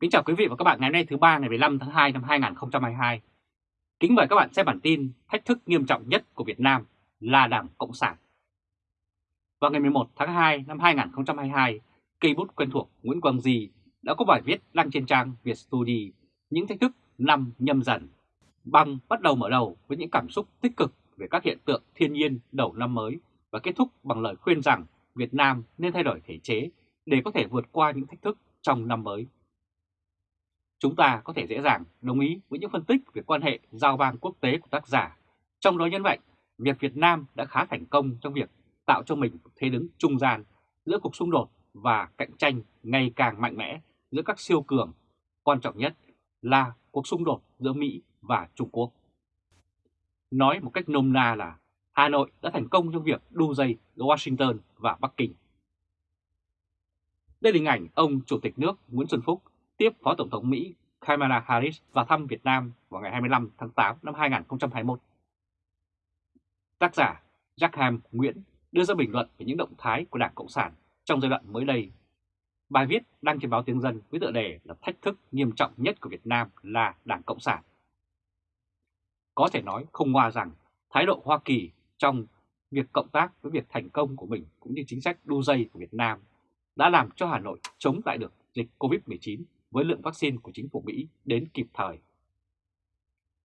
Kính chào quý vị và các bạn ngày hôm nay thứ ba ngày 15 tháng 2 năm 2022. Kính mời các bạn xem bản tin thách thức nghiêm trọng nhất của Việt Nam là Đảng Cộng sản. Vào ngày 11 tháng 2 năm 2022, cây bút quen thuộc Nguyễn Quang Di đã có bài viết đăng trên trang Việt Study những thách thức năm nhâm dần. Bằng bắt đầu mở đầu với những cảm xúc tích cực về các hiện tượng thiên nhiên đầu năm mới và kết thúc bằng lời khuyên rằng Việt Nam nên thay đổi thể chế để có thể vượt qua những thách thức trong năm mới. Chúng ta có thể dễ dàng đồng ý với những phân tích về quan hệ giao bang quốc tế của tác giả, trong đó nhấn mạnh việc Việt Nam đã khá thành công trong việc tạo cho mình thế đứng trung gian giữa cuộc xung đột và cạnh tranh ngày càng mạnh mẽ giữa các siêu cường, quan trọng nhất là cuộc xung đột giữa Mỹ và Trung Quốc. Nói một cách nôm na là Hà Nội đã thành công trong việc đu dây giữa Washington và Bắc Kinh. Đây là hình ảnh ông Chủ tịch nước Nguyễn Xuân Phúc tiếp Phó Tổng thống Mỹ Kamala Harris vào thăm Việt Nam vào ngày 25 tháng 8 năm 2021. Tác giả Jack Ham Nguyễn đưa ra bình luận về những động thái của Đảng Cộng sản trong giai đoạn mới đây. Bài viết đăng trên báo Tiếng Dân với tựa đề là thách thức nghiêm trọng nhất của Việt Nam là Đảng Cộng sản. Có thể nói không ngoa rằng thái độ Hoa Kỳ trong việc cộng tác với việc thành công của mình cũng như chính sách đu dây của Việt Nam đã làm cho Hà Nội chống lại được dịch COVID-19 với lượng vaccine của chính phủ Mỹ đến kịp thời.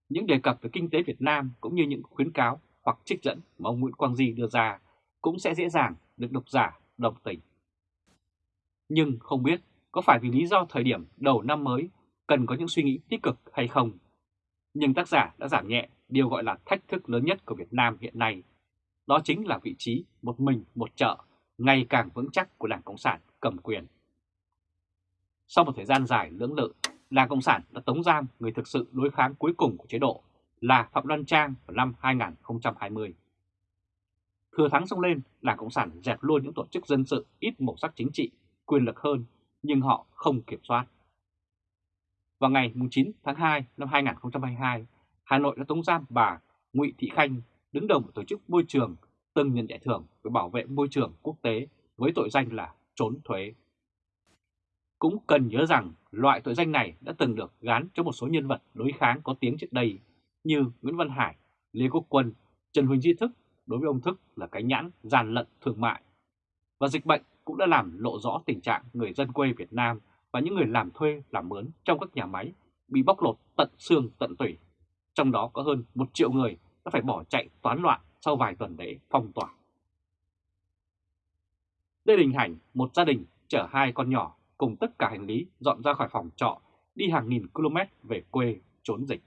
Những đề cập về kinh tế Việt Nam cũng như những khuyến cáo hoặc trích dẫn mà ông Nguyễn Quang Di đưa ra cũng sẽ dễ dàng được độc giả đồng tình. Nhưng không biết có phải vì lý do thời điểm đầu năm mới cần có những suy nghĩ tích cực hay không. Nhưng tác giả đã giảm nhẹ điều gọi là thách thức lớn nhất của Việt Nam hiện nay. Đó chính là vị trí một mình một chợ, ngày càng vững chắc của Đảng Cộng sản cầm quyền. Sau một thời gian dài lưỡng lự, Đảng Cộng sản đã tống giam người thực sự đối kháng cuối cùng của chế độ là Phạm Đoan Trang vào năm 2020. Thừa thắng xông lên, Đảng Cộng sản dẹp luôn những tổ chức dân sự ít màu sắc chính trị, quyền lực hơn, nhưng họ không kiểm soát. Vào ngày 9 tháng 2 năm 2022, Hà Nội đã tống giam bà Ngụy Thị Khanh, đứng đầu một tổ chức môi trường từng nhận giải thưởng về bảo vệ môi trường quốc tế với tội danh là trốn thuế. Cũng cần nhớ rằng loại tội danh này đã từng được gán cho một số nhân vật đối kháng có tiếng trước đây như Nguyễn Văn Hải, Lê Quốc Quân, Trần Huỳnh Di Thức đối với ông Thức là cái nhãn gian lận thương mại. Và dịch bệnh cũng đã làm lộ rõ tình trạng người dân quê Việt Nam và những người làm thuê làm mướn trong các nhà máy bị bóc lột tận xương tận tủy. Trong đó có hơn một triệu người đã phải bỏ chạy toán loạn sau vài tuần lễ phong tỏa. Đây là hình ảnh một gia đình chở hai con nhỏ cùng tất cả hành lý dọn ra khỏi phòng trọ đi hàng nghìn km về quê trốn dịch.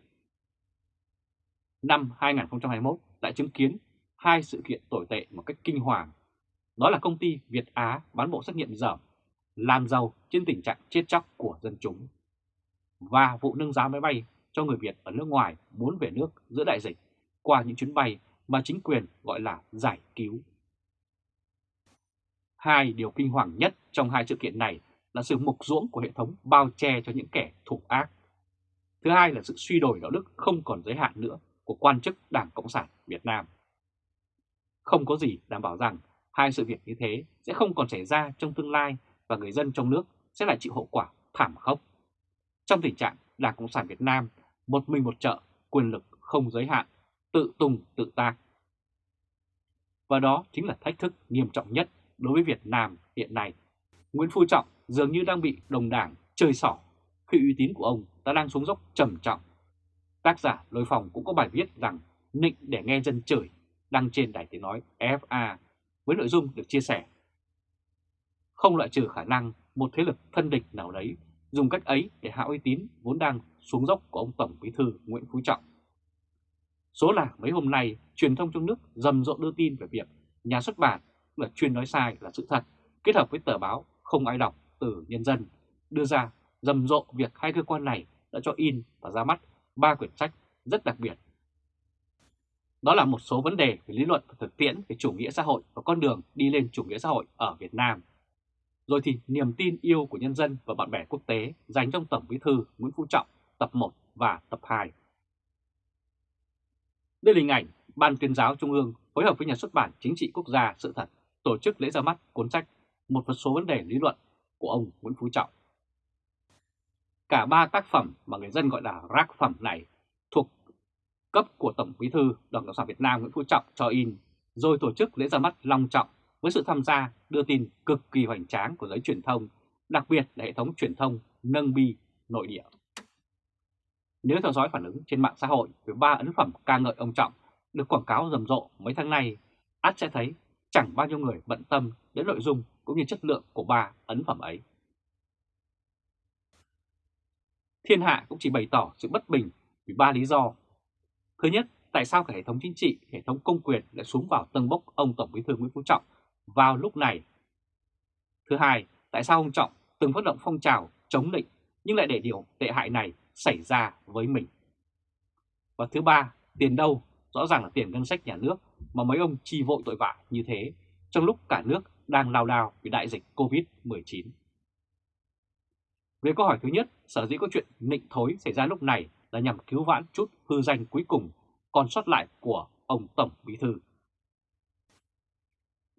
Năm 2021 đã chứng kiến hai sự kiện tồi tệ một cách kinh hoàng. Đó là công ty Việt Á bán bộ xét nghiệm dởm, làm giàu trên tình trạng chết chóc của dân chúng. Và vụ nâng giá máy bay cho người Việt ở nước ngoài muốn về nước giữa đại dịch qua những chuyến bay mà chính quyền gọi là giải cứu. Hai điều kinh hoàng nhất trong hai sự kiện này là sự mục ruỗng của hệ thống bao che cho những kẻ thủ ác. Thứ hai là sự suy đổi đạo đức không còn giới hạn nữa của quan chức Đảng Cộng sản Việt Nam. Không có gì đảm bảo rằng hai sự việc như thế sẽ không còn xảy ra trong tương lai và người dân trong nước sẽ lại chịu hậu quả thảm khốc. Trong tình trạng Đảng Cộng sản Việt Nam một mình một chợ, quyền lực không giới hạn, tự tung tự tác. Và đó chính là thách thức nghiêm trọng nhất đối với Việt Nam hiện nay. Nguyễn Phú Trọng dường như đang bị đồng đảng chơi xỏ khi uy tín của ông đã đang xuống dốc trầm trọng. Tác giả Lôi Phòng cũng có bài viết rằng nịnh để nghe dân chửi đăng trên đài tiếng nói FA với nội dung được chia sẻ. Không loại trừ khả năng một thế lực thân địch nào đấy dùng cách ấy để hạ uy tín vốn đang xuống dốc của ông Tổng Bí thư Nguyễn Phú Trọng. Số là mấy hôm nay, truyền thông trong nước rầm rộ đưa tin về việc nhà xuất bản là chuyên nói sai là sự thật, kết hợp với tờ báo không ai đọc từ nhân dân, đưa ra rầm rộ việc hai cơ quan này đã cho in và ra mắt ba quyển sách rất đặc biệt. Đó là một số vấn đề về lý luận và thực tiễn về chủ nghĩa xã hội và con đường đi lên chủ nghĩa xã hội ở Việt Nam. Rồi thì niềm tin yêu của nhân dân và bạn bè quốc tế dành trong Tổng Bí thư Nguyễn Phú Trọng tập 1 và tập 2. Đây là hình ảnh Ban tuyên giáo Trung ương phối hợp với nhà xuất bản Chính trị Quốc gia Sự thật tổ chức lễ ra mắt cuốn sách Một số vấn đề lý luận của ông Nguyễn Phú Trọng. Cả ba tác phẩm mà người dân gọi là rác phẩm này thuộc cấp của Tổng Bí thư Đảng Cộng sản Việt Nam Nguyễn Phú Trọng cho in, rồi tổ chức lễ ra mắt long trọng với sự tham gia đưa tin cực kỳ hoành tráng của giới truyền thông, đặc biệt là hệ thống truyền thông nâng bi nội địa. Nếu theo dõi phản ứng trên mạng xã hội về ba ấn phẩm ca ngợi ông Trọng được quảng cáo rầm rộ mấy tháng nay, ắt sẽ thấy chẳng bao nhiêu người bận tâm đến nội dung cũng như chất lượng của ba ấn phẩm ấy. Thiên hạ cũng chỉ bày tỏ sự bất bình vì ba lý do. Thứ nhất, tại sao cả hệ thống chính trị, hệ thống công quyền lại xuống vào tầng bốc ông Tổng Bí thư Nguyễn Phú Trọng vào lúc này? Thứ hai, tại sao ông Trọng từng phát động phong trào chống định nhưng lại để điều tệ hại này xảy ra với mình? Và thứ ba, tiền đâu? Rõ ràng là tiền ngân sách nhà nước mà mấy ông chi vội tội vạ như thế trong lúc cả nước đang lao đao vì đại dịch Covid-19. Về câu hỏi thứ nhất, sở dĩ có chuyện nịnh thối xảy ra lúc này là nhằm cứu vãn chút hư danh cuối cùng còn sót lại của ông Tổng Bí Thư.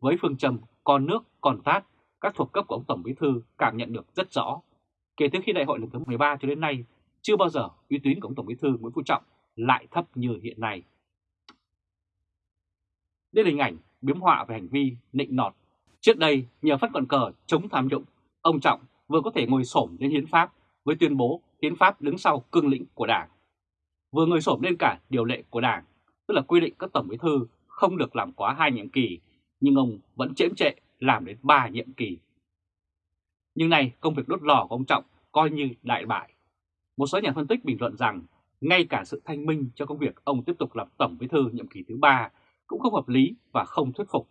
Với phương châm con nước, còn tát, các thuộc cấp của ông Tổng Bí Thư cảm nhận được rất rõ. Kể từ khi đại hội lần thứ 13 cho đến nay, chưa bao giờ uy tín của ông Tổng Bí Thư Nguyễn Phú Trọng lại thấp như hiện nay đến hình ảnh biếm họa về hành vi nịnh nọt. Trước đây, nhờ phát quần cờ chống tham nhũng, ông Trọng vừa có thể ngồi xổm lên hiến pháp với tuyên bố hiến pháp đứng sau cương lĩnh của Đảng, vừa ngồi xổm lên cả điều lệ của Đảng, tức là quy định các tổng bí thư không được làm quá hai nhiệm kỳ, nhưng ông vẫn chễm trệ làm đến ba nhiệm kỳ. Nhưng này công việc đốt lò của ông Trọng coi như đại bại. Một số nhà phân tích bình luận rằng ngay cả sự thanh minh cho công việc ông tiếp tục làm tổng bí thư nhiệm kỳ thứ ba cũng không hợp lý và không thuyết phục,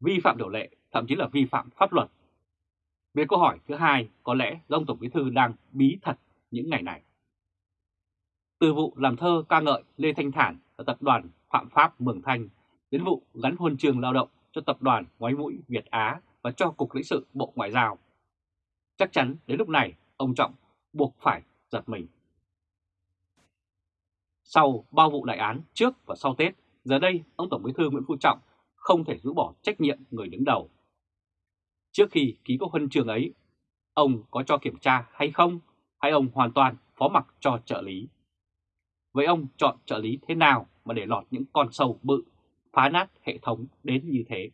vi phạm điều lệ, thậm chí là vi phạm pháp luật. Về câu hỏi thứ hai, có lẽ ông Tổng Bí Thư đang bí thật những ngày này. Từ vụ làm thơ ca ngợi Lê Thanh Thản ở tập đoàn Phạm Pháp Mường Thanh đến vụ gắn huân trường lao động cho tập đoàn Ngoái Mũi Việt Á và cho Cục lãnh sự Bộ Ngoại giao. Chắc chắn đến lúc này ông Trọng buộc phải giật mình. Sau bao vụ đại án trước và sau Tết, giờ đây ông Tổng Bí thư Nguyễn Phú Trọng không thể rũ bỏ trách nhiệm người đứng đầu. Trước khi ký các huân trường ấy, ông có cho kiểm tra hay không, hay ông hoàn toàn phó mặc cho trợ lý? Vậy ông chọn trợ lý thế nào mà để lọt những con sâu bự, phá nát hệ thống đến như thế?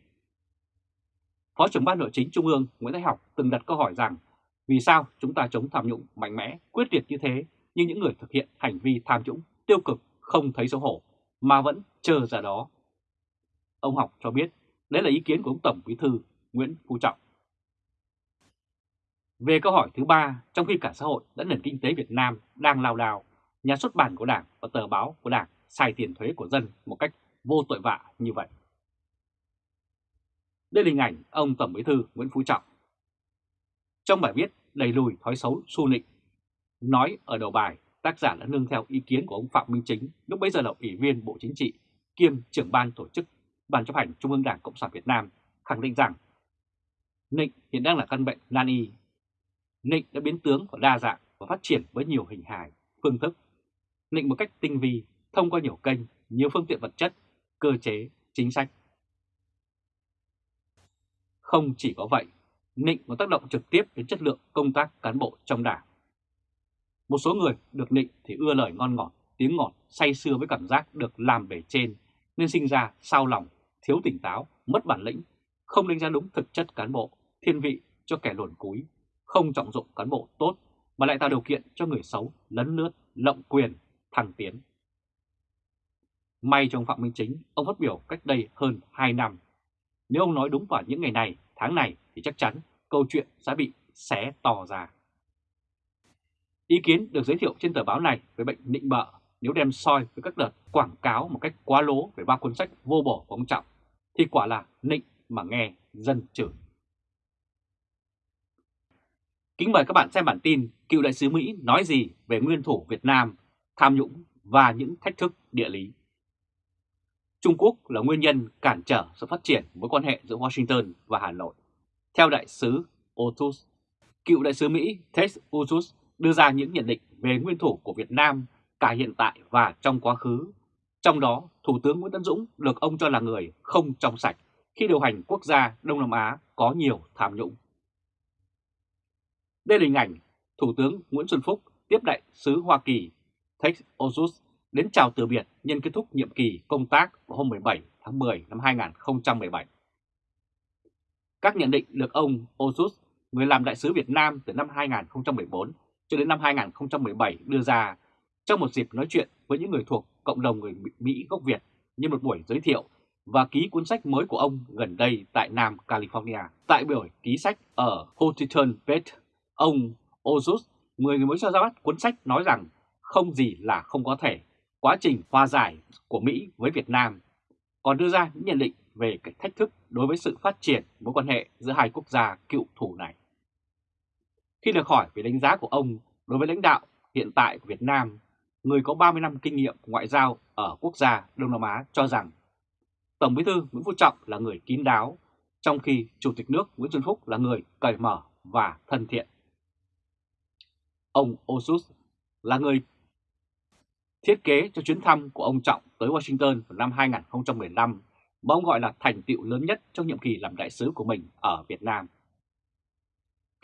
Phó trưởng ban nội chính Trung ương Nguyễn Thái Học từng đặt câu hỏi rằng vì sao chúng ta chống tham nhũng mạnh mẽ, quyết liệt như thế nhưng những người thực hiện hành vi tham nhũng tiêu cực không thấy xấu hổ mà vẫn chờ ra đó. Ông Học cho biết đấy là ý kiến của ông Tổng Bí thư Nguyễn Phú Trọng. Về câu hỏi thứ ba, trong khi cả xã hội lẫn nền kinh tế Việt Nam đang lao đao, nhà xuất bản của Đảng và tờ báo của Đảng xài tiền thuế của dân một cách vô tội vạ như vậy. Đây là hình ảnh ông Tổng Bí thư Nguyễn Phú Trọng. Trong bài viết đầy lùi thói xấu xu nịnh, nói ở đầu bài tác giả đã nương theo ý kiến của ông Phạm Minh Chính, lúc bấy giờ là Ủy viên Bộ Chính trị, kiêm trưởng ban tổ chức Ban chấp hành Trung ương Đảng Cộng sản Việt Nam, khẳng định rằng Nịnh hiện đang là căn bệnh nan y. Nịnh đã biến tướng và đa dạng và phát triển với nhiều hình hài, phương thức. Nịnh một cách tinh vi, thông qua nhiều kênh, nhiều phương tiện vật chất, cơ chế, chính sách. Không chỉ có vậy, Nịnh có tác động trực tiếp đến chất lượng công tác cán bộ trong đảng. Một số người được nịnh thì ưa lời ngon ngọt, tiếng ngọt, say sưa với cảm giác được làm bề trên, nên sinh ra sao lòng, thiếu tỉnh táo, mất bản lĩnh, không đánh giá đúng thực chất cán bộ, thiên vị cho kẻ luồn cúi, không trọng dụng cán bộ tốt mà lại tạo điều kiện cho người xấu lấn lướt, lộng quyền, thăng tiến. May trong Phạm Minh Chính, ông phát biểu cách đây hơn 2 năm. Nếu ông nói đúng vào những ngày này, tháng này thì chắc chắn câu chuyện sẽ bị xé to ra. Ý kiến được giới thiệu trên tờ báo này về bệnh nịnh bợ nếu đem soi với các đợt quảng cáo một cách quá lố về ba cuốn sách vô bổ của ông Trọng thì quả là nịnh mà nghe dân chửi. Kính mời các bạn xem bản tin cựu đại sứ Mỹ nói gì về nguyên thủ Việt Nam, tham nhũng và những thách thức địa lý. Trung Quốc là nguyên nhân cản trở sự phát triển mối quan hệ giữa Washington và Hà Nội. Theo đại sứ Otus, cựu đại sứ Mỹ Ted Otus đưa ra những nhận định về nguyên thủ của Việt Nam cả hiện tại và trong quá khứ. Trong đó, Thủ tướng Nguyễn Tấn Dũng được ông cho là người không trong sạch khi điều hành quốc gia Đông Nam Á có nhiều tham nhũng. Đây là hình ảnh Thủ tướng Nguyễn Xuân Phúc tiếp đại sứ Hoa Kỳ Tex Ozus đến chào từ biệt nhân kết thúc nhiệm kỳ công tác vào hôm 17 tháng 10 năm 2017. Các nhận định được ông Ozus, người làm đại sứ Việt Nam từ năm 2014 cho đến năm 2017 đưa ra trong một dịp nói chuyện với những người thuộc cộng đồng người Mỹ gốc Việt như một buổi giới thiệu và ký cuốn sách mới của ông gần đây tại Nam California. Tại buổi ký sách ở Huntington Beach, ông Ozus, người mới cho ra mắt cuốn sách nói rằng không gì là không có thể, quá trình hòa giải của Mỹ với Việt Nam, còn đưa ra những nhận định về cái thách thức đối với sự phát triển mối quan hệ giữa hai quốc gia cựu thù này. Khi được hỏi về đánh giá của ông đối với lãnh đạo hiện tại của Việt Nam, người có 30 năm kinh nghiệm ngoại giao ở quốc gia Đông Nam Á cho rằng Tổng bí thư Nguyễn Phú Trọng là người kín đáo, trong khi Chủ tịch nước Nguyễn Xuân Phúc là người cởi mở và thân thiện. Ông Osus là người thiết kế cho chuyến thăm của ông Trọng tới Washington vào năm 2015 mà ông gọi là thành tựu lớn nhất trong nhiệm kỳ làm đại sứ của mình ở Việt Nam.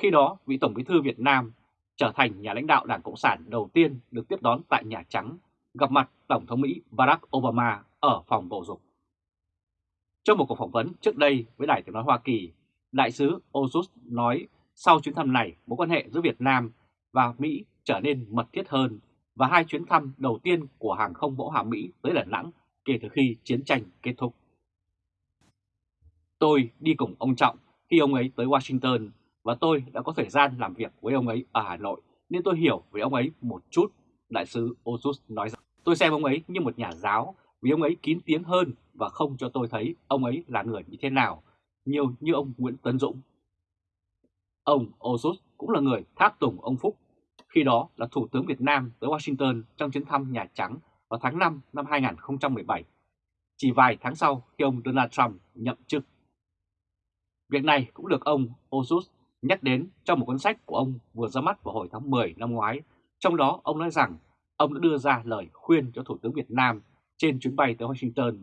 Khi đó, vị Tổng bí thư Việt Nam trở thành nhà lãnh đạo Đảng Cộng sản đầu tiên được tiếp đón tại Nhà Trắng, gặp mặt Tổng thống Mỹ Barack Obama ở phòng bầu dục. Trong một cuộc phỏng vấn trước đây với Đài tiếng nói Hoa Kỳ, Đại sứ Osus nói sau chuyến thăm này, mối quan hệ giữa Việt Nam và Mỹ trở nên mật thiết hơn và hai chuyến thăm đầu tiên của hàng không mẫu hạm Mỹ tới Đà Nẵng kể từ khi chiến tranh kết thúc. Tôi đi cùng ông Trọng khi ông ấy tới Washington và tôi đã có thời gian làm việc với ông ấy ở Hà Nội nên tôi hiểu về ông ấy một chút, đại sứ Osus nói rằng. Tôi xem ông ấy như một nhà giáo vì ông ấy kín tiếng hơn và không cho tôi thấy ông ấy là người như thế nào, nhiều như ông Nguyễn Tấn Dũng. Ông Osus cũng là người tháp tùng ông Phúc, khi đó là Thủ tướng Việt Nam tới Washington trong chuyến thăm Nhà Trắng vào tháng 5 năm 2017, chỉ vài tháng sau khi ông Donald Trump nhậm chức. Việc này cũng được ông Osus nhắc đến trong một cuốn sách của ông vừa ra mắt vào hồi tháng 10 năm ngoái. Trong đó ông nói rằng ông đã đưa ra lời khuyên cho Thủ tướng Việt Nam trên chuyến bay tới Washington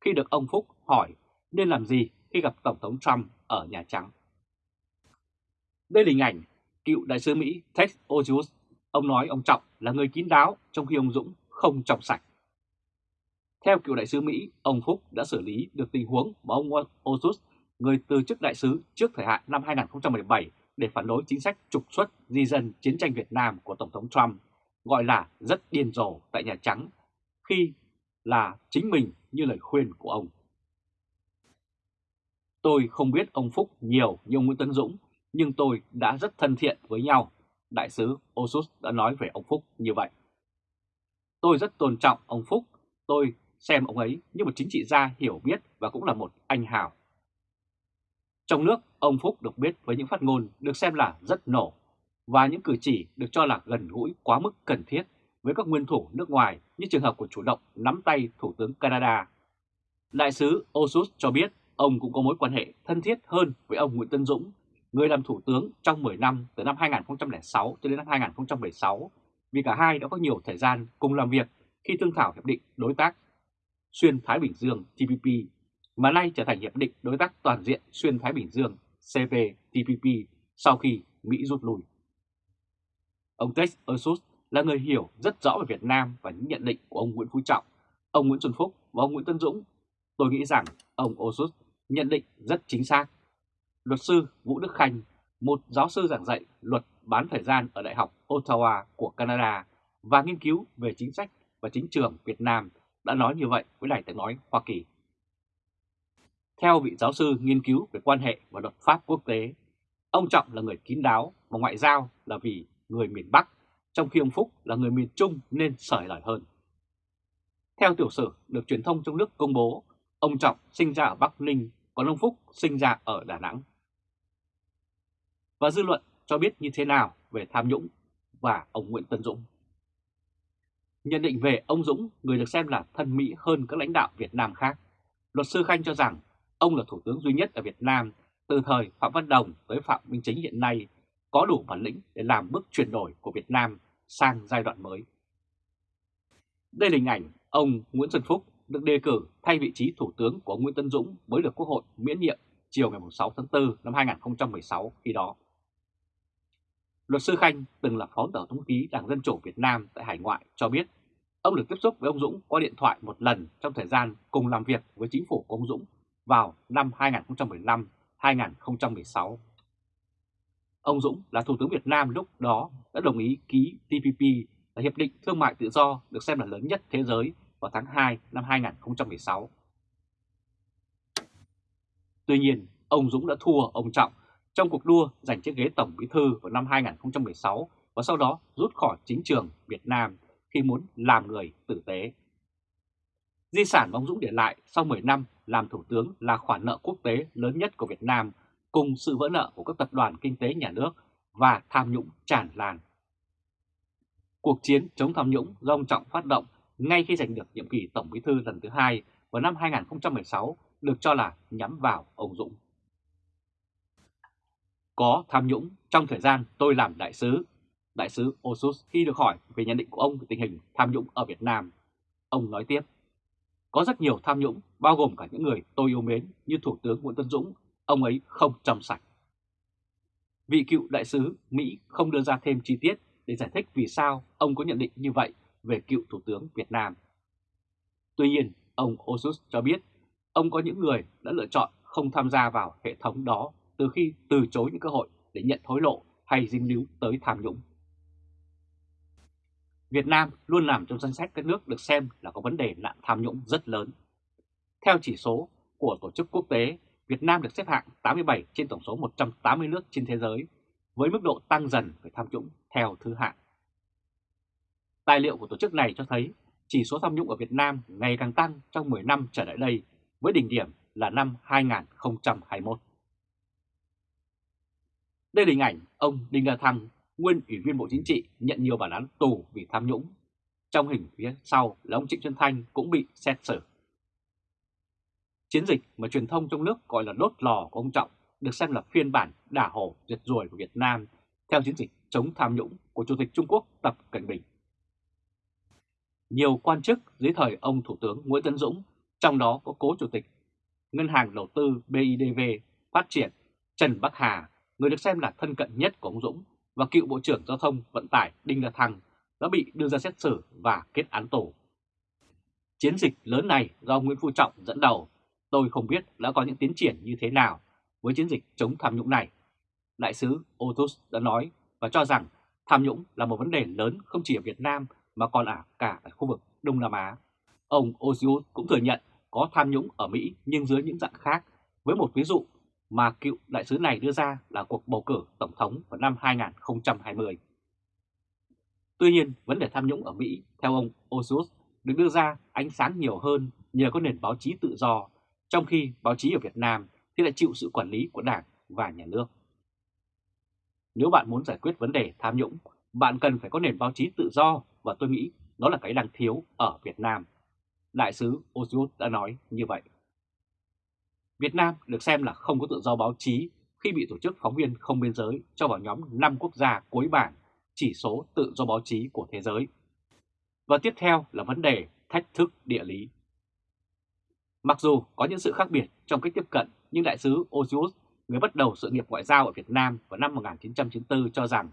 khi được ông Phúc hỏi nên làm gì khi gặp Tổng thống Trump ở Nhà Trắng. Đây là hình ảnh cựu đại sứ Mỹ Ted Osius. Ông nói ông Trọng là người kín đáo trong khi ông Dũng không trọng sạch. Theo cựu đại sứ Mỹ, ông Phúc đã xử lý được tình huống mà ông Osius người từ chức đại sứ trước thời hạn năm 2017 để phản đối chính sách trục xuất di dân chiến tranh Việt Nam của Tổng thống Trump, gọi là rất điên rồ tại Nhà Trắng, khi là chính mình như lời khuyên của ông. Tôi không biết ông Phúc nhiều như ông Nguyễn Tấn Dũng, nhưng tôi đã rất thân thiện với nhau, đại sứ Osus đã nói về ông Phúc như vậy. Tôi rất tôn trọng ông Phúc, tôi xem ông ấy như một chính trị gia hiểu biết và cũng là một anh hào trong nước, ông Phúc được biết với những phát ngôn được xem là rất nổ và những cử chỉ được cho là gần gũi quá mức cần thiết với các nguyên thủ nước ngoài như trường hợp của chủ động nắm tay Thủ tướng Canada. Đại sứ Osus cho biết ông cũng có mối quan hệ thân thiết hơn với ông Nguyễn Tân Dũng, người làm thủ tướng trong 10 năm từ năm 2006 cho đến năm 2016, vì cả hai đã có nhiều thời gian cùng làm việc khi thương thảo hiệp định đối tác xuyên Thái Bình Dương TPP mà nay trở thành Hiệp định Đối tác Toàn diện Xuyên Thái Bình Dương CPTPP sau khi Mỹ rút lui. Ông Tex Ursus là người hiểu rất rõ về Việt Nam và những nhận định của ông Nguyễn Phú Trọng, ông Nguyễn Xuân Phúc và ông Nguyễn Tân Dũng. Tôi nghĩ rằng ông Ursus nhận định rất chính xác. Luật sư Vũ Đức Khanh, một giáo sư giảng dạy luật bán thời gian ở Đại học Ottawa của Canada và nghiên cứu về chính sách và chính trường Việt Nam đã nói như vậy với Đài tiếng nói Hoa Kỳ. Theo vị giáo sư nghiên cứu về quan hệ và luật pháp quốc tế, ông Trọng là người kín đáo và ngoại giao là vì người miền Bắc, trong khi ông Phúc là người miền Trung nên sởi lời hơn. Theo tiểu sử được truyền thông trong nước công bố, ông Trọng sinh ra ở Bắc Ninh, còn ông Phúc sinh ra ở Đà Nẵng. Và dư luận cho biết như thế nào về tham nhũng và ông Nguyễn Tân Dũng. Nhận định về ông Dũng, người được xem là thân Mỹ hơn các lãnh đạo Việt Nam khác, luật sư Khanh cho rằng Ông là thủ tướng duy nhất ở Việt Nam từ thời Phạm Văn Đồng tới Phạm Minh Chính hiện nay, có đủ bản lĩnh để làm bước chuyển đổi của Việt Nam sang giai đoạn mới. Đây là hình ảnh ông Nguyễn Xuân Phúc được đề cử thay vị trí thủ tướng của Nguyễn Tân Dũng mới được Quốc hội miễn nhiệm chiều ngày 6 tháng 4 năm 2016 khi đó. Luật sư Khanh, từng là phó tổng thống ký Đảng Dân Chủ Việt Nam tại hải ngoại, cho biết ông được tiếp xúc với ông Dũng qua điện thoại một lần trong thời gian cùng làm việc với chính phủ của ông Dũng vào năm 2015-2016. Ông Dũng là Thủ tướng Việt Nam lúc đó đã đồng ý ký TPP là Hiệp định Thương mại Tự do được xem là lớn nhất thế giới vào tháng 2 năm 2016. Tuy nhiên, ông Dũng đã thua ông Trọng trong cuộc đua giành chiếc ghế Tổng Bí Thư vào năm 2016 và sau đó rút khỏi chính trường Việt Nam khi muốn làm người tử tế. Di sản mà ông Dũng để lại sau 10 năm làm Thủ tướng là khoản nợ quốc tế lớn nhất của Việt Nam cùng sự vỡ nợ của các tập đoàn kinh tế nhà nước và tham nhũng tràn lan. Cuộc chiến chống tham nhũng do ông Trọng phát động ngay khi giành được nhiệm kỳ Tổng Bí thư lần thứ hai vào năm 2016 được cho là nhắm vào ông Dũng. Có tham nhũng trong thời gian tôi làm đại sứ. Đại sứ Osus khi được hỏi về nhận định của ông về tình hình tham nhũng ở Việt Nam, ông nói tiếp. Có rất nhiều tham nhũng, bao gồm cả những người tôi yêu mến như Thủ tướng Nguyễn Tân Dũng, ông ấy không trong sạch. Vị cựu đại sứ Mỹ không đưa ra thêm chi tiết để giải thích vì sao ông có nhận định như vậy về cựu Thủ tướng Việt Nam. Tuy nhiên, ông Osus cho biết ông có những người đã lựa chọn không tham gia vào hệ thống đó từ khi từ chối những cơ hội để nhận hối lộ hay dính líu tới tham nhũng. Việt Nam luôn nằm trong danh sách các nước được xem là có vấn đề nạn tham nhũng rất lớn. Theo chỉ số của Tổ chức Quốc tế, Việt Nam được xếp hạng 87 trên tổng số 180 nước trên thế giới, với mức độ tăng dần về tham nhũng theo thứ hạng. Tài liệu của tổ chức này cho thấy chỉ số tham nhũng ở Việt Nam ngày càng tăng trong 10 năm trở lại đây, với đỉnh điểm là năm 2021. Đây là hình ảnh ông Đinh La Thăng, nguyên Ủy viên Bộ Chính trị nhận nhiều bản án tù vì tham nhũng. Trong hình phía sau là ông Trịnh Xuân Thanh cũng bị xét xử. Chiến dịch mà truyền thông trong nước gọi là đốt lò của ông Trọng được xem là phiên bản đả hổ giật ruồi của Việt Nam theo chiến dịch chống tham nhũng của Chủ tịch Trung Quốc Tập Cận Bình. Nhiều quan chức dưới thời ông Thủ tướng Nguyễn Tấn Dũng, trong đó có cố Chủ tịch Ngân hàng Đầu tư BIDV Phát triển Trần Bắc Hà, người được xem là thân cận nhất của ông Dũng, và cựu Bộ trưởng Giao thông Vận tải Đinh La Thăng đã bị đưa ra xét xử và kết án tù. Chiến dịch lớn này do Nguyễn Phú Trọng dẫn đầu, tôi không biết đã có những tiến triển như thế nào với chiến dịch chống tham nhũng này. Đại sứ Otus đã nói và cho rằng tham nhũng là một vấn đề lớn không chỉ ở Việt Nam mà còn ở cả ở khu vực Đông Nam Á. Ông Ozius cũng thừa nhận có tham nhũng ở Mỹ nhưng dưới những dạng khác, với một ví dụ mà cựu đại sứ này đưa ra là cuộc bầu cử tổng thống vào năm 2020. Tuy nhiên, vấn đề tham nhũng ở Mỹ, theo ông Osus, được đưa ra ánh sáng nhiều hơn nhờ có nền báo chí tự do, trong khi báo chí ở Việt Nam thì lại chịu sự quản lý của Đảng và Nhà nước. Nếu bạn muốn giải quyết vấn đề tham nhũng, bạn cần phải có nền báo chí tự do và tôi nghĩ đó là cái đang thiếu ở Việt Nam. Đại sứ Osus đã nói như vậy. Việt Nam được xem là không có tự do báo chí khi bị tổ chức phóng viên không biên giới cho vào nhóm 5 quốc gia cuối bảng chỉ số tự do báo chí của thế giới. Và tiếp theo là vấn đề thách thức địa lý. Mặc dù có những sự khác biệt trong cách tiếp cận, nhưng đại sứ Osius, người bắt đầu sự nghiệp ngoại giao ở Việt Nam vào năm 1994 cho rằng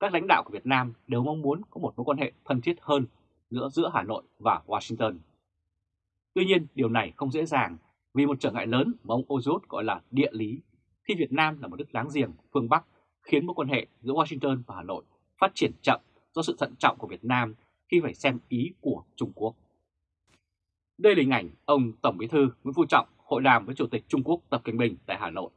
các lãnh đạo của Việt Nam đều mong muốn có một mối quan hệ thân thiết hơn giữa giữa Hà Nội và Washington. Tuy nhiên, điều này không dễ dàng vì một trở ngại lớn mà ông Ozot gọi là địa lý, khi Việt Nam là một nước láng giềng phương Bắc khiến mối quan hệ giữa Washington và Hà Nội phát triển chậm do sự thận trọng của Việt Nam khi phải xem ý của Trung Quốc. Đây là hình ảnh ông Tổng Bí thư Nguyễn Phú Trọng hội đàm với Chủ tịch Trung Quốc Tập Cận Bình tại Hà Nội.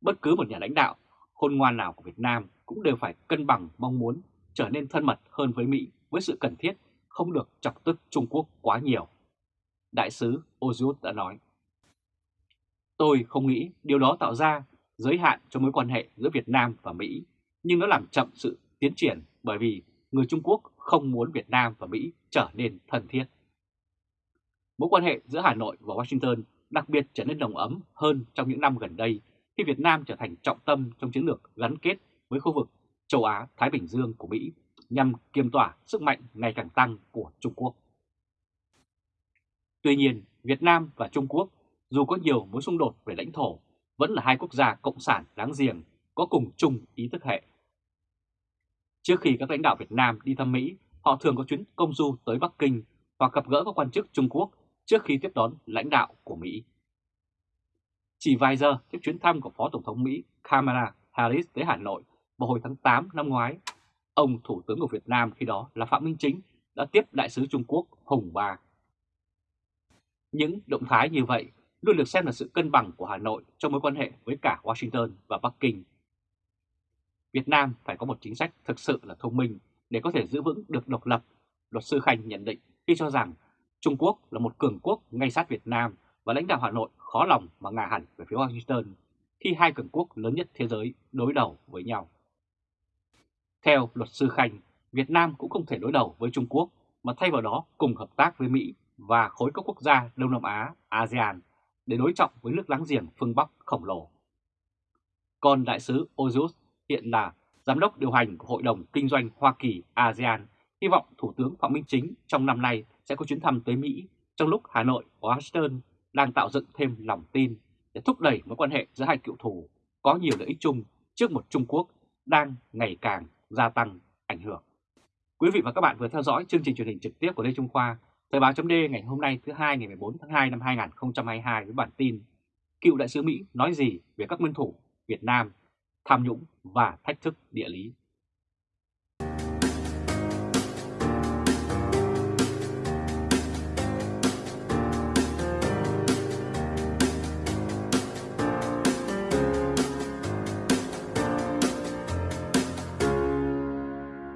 Bất cứ một nhà lãnh đạo khôn ngoan nào của Việt Nam cũng đều phải cân bằng mong muốn trở nên thân mật hơn với Mỹ với sự cần thiết không được chọc tức Trung Quốc quá nhiều. Đại sứ Ozut đã nói. Tôi không nghĩ điều đó tạo ra giới hạn cho mối quan hệ giữa Việt Nam và Mỹ, nhưng nó làm chậm sự tiến triển bởi vì người Trung Quốc không muốn Việt Nam và Mỹ trở nên thân thiết. Mối quan hệ giữa Hà Nội và Washington đặc biệt trở nên nồng ấm hơn trong những năm gần đây khi Việt Nam trở thành trọng tâm trong chiến lược gắn kết với khu vực châu Á-Thái Bình Dương của Mỹ nhằm kiềm tỏa sức mạnh ngày càng tăng của Trung Quốc. Tuy nhiên, Việt Nam và Trung Quốc dù có nhiều mối xung đột về lãnh thổ, vẫn là hai quốc gia cộng sản đáng giềng có cùng chung ý thức hệ. Trước khi các lãnh đạo Việt Nam đi thăm Mỹ, họ thường có chuyến công du tới Bắc Kinh hoặc gặp gỡ các quan chức Trung Quốc trước khi tiếp đón lãnh đạo của Mỹ. Chỉ vài giờ trước chuyến thăm của Phó Tổng thống Mỹ Kamala Harris tới Hà Nội vào hồi tháng 8 năm ngoái, ông Thủ tướng của Việt Nam khi đó là Phạm Minh Chính đã tiếp Đại sứ Trung Quốc Hùng Ba. Những động thái như vậy luôn được xem là sự cân bằng của Hà Nội trong mối quan hệ với cả Washington và Bắc Kinh. Việt Nam phải có một chính sách thực sự là thông minh để có thể giữ vững được độc lập, luật sư Khanh nhận định khi cho rằng Trung Quốc là một cường quốc ngay sát Việt Nam và lãnh đạo Hà Nội khó lòng mà ngả hẳn về phía Washington khi hai cường quốc lớn nhất thế giới đối đầu với nhau. Theo luật sư Khanh, Việt Nam cũng không thể đối đầu với Trung Quốc mà thay vào đó cùng hợp tác với Mỹ và khối các quốc gia Đông Nam Á, ASEAN để đối trọng với nước láng giềng phương Bắc khổng lồ. Còn đại sứ Ojus hiện là giám đốc điều hành của Hội đồng Kinh doanh Hoa Kỳ ASEAN, hy vọng Thủ tướng Phạm Minh Chính trong năm nay sẽ có chuyến thăm tới Mỹ trong lúc Hà Nội và Washington đang tạo dựng thêm lòng tin để thúc đẩy mối quan hệ giữa hai cựu thù có nhiều lợi ích chung trước một Trung Quốc đang ngày càng gia tăng ảnh hưởng. Quý vị và các bạn vừa theo dõi chương trình truyền hình trực tiếp của Lê Trung Khoa, Thời báo chấm ngày hôm nay thứ hai ngày 14 tháng 2 năm 2022 với bản tin Cựu đại sứ Mỹ nói gì về các nguyên thủ Việt Nam, tham nhũng và thách thức địa lý?